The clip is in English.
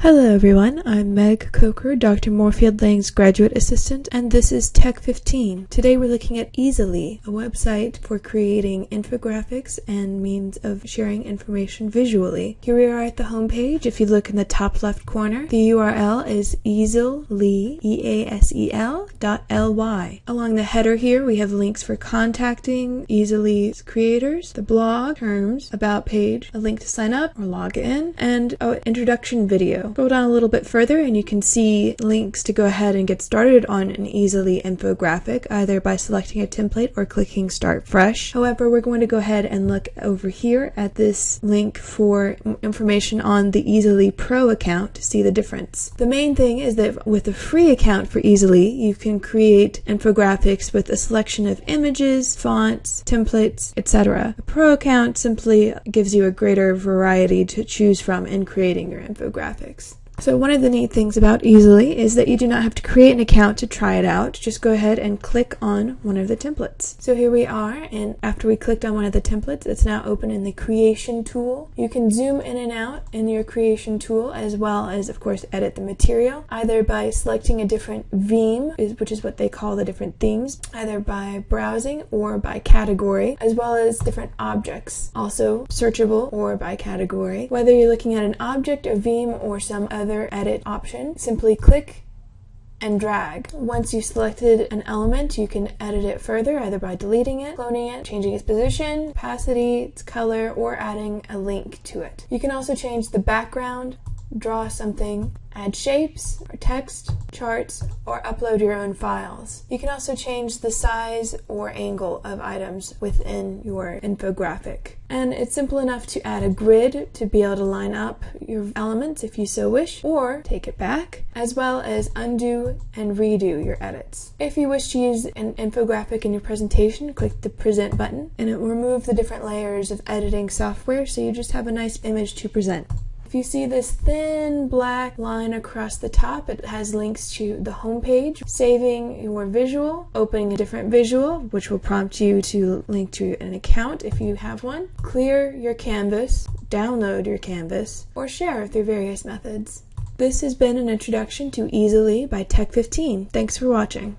Hello everyone, I'm Meg Coker, Dr. Moorfield Lang's graduate assistant, and this is Tech 15. Today we're looking at Easel.ly, a website for creating infographics and means of sharing information visually. Here we are at the home page. If you look in the top left corner, the URL is Easel.ly, E-A-S-E-L dot L-Y. Along the header here, we have links for contacting Easel.ly's creators, the blog, terms, about page, a link to sign up or log in, and an introduction video. Scroll down a little bit further and you can see links to go ahead and get started on an Easel.ly infographic either by selecting a template or clicking start fresh. However, we're going to go ahead and look over here at this link for information on the Easel.ly Pro account to see the difference. The main thing is that with a free account for Easel.ly, you can create infographics with a selection of images, fonts, templates, etc. A pro account simply gives you a greater variety to choose from in creating your infographics. So one of the neat things about Easel.ly is that you do not have to create an account to try it out. Just go ahead and click on one of the templates. So here we are, and after we clicked on one of the templates, it's now open in the creation tool. You can zoom in and out in your creation tool, as well as, of course, edit the material, either by selecting a different theme, which is what they call the different themes, either by browsing or by category, as well as different objects, also searchable or by category. Whether you're looking at an object, a theme, or some other other edit option, simply click and drag. Once you've selected an element, you can edit it further either by deleting it, cloning it, changing its position, opacity, its color, or adding a link to it. You can also change the background, draw something, add shapes or text, charts, or upload your own files. You can also change the size or angle of items within your infographic. And it's simple enough to add a grid to be able to line up your elements if you so wish, or take it back, as well as undo and redo your edits. If you wish to use an infographic in your presentation, click the present button and it will remove the different layers of editing software so you just have a nice image to present. If you see this thin black line across the top, it has links to the home page, saving your visual, opening a different visual, which will prompt you to link to an account if you have one, clear your canvas, download your canvas, or share through various methods. This has been an introduction to Easel.ly by Tech15. Thanks for watching.